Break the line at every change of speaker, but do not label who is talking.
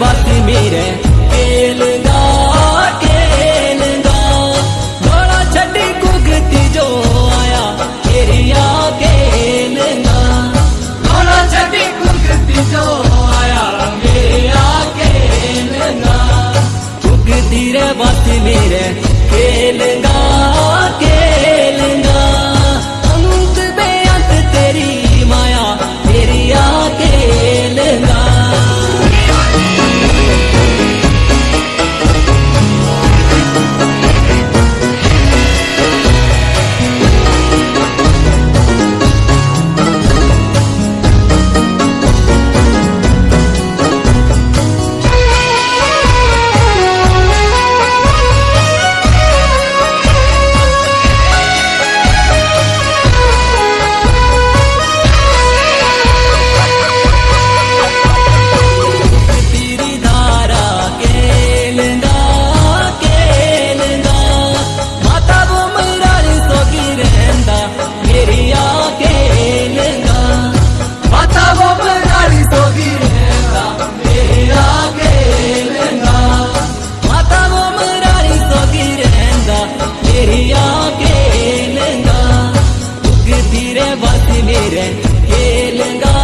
बात मेरे खेलगा खेलगा बड़ा छड़ी जो आया तेरिया खेलगा बड़ा छड़ी कुगती जो आया मेरिया खेलगा कुगती रे बात मेरे खेलगा खेल Mire,